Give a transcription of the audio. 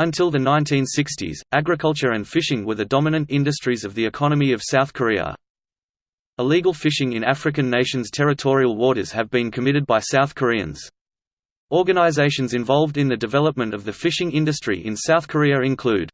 Until the 1960s, agriculture and fishing were the dominant industries of the economy of South Korea. Illegal fishing in African nations' territorial waters have been committed by South Koreans. Organizations involved in the development of the fishing industry in South Korea include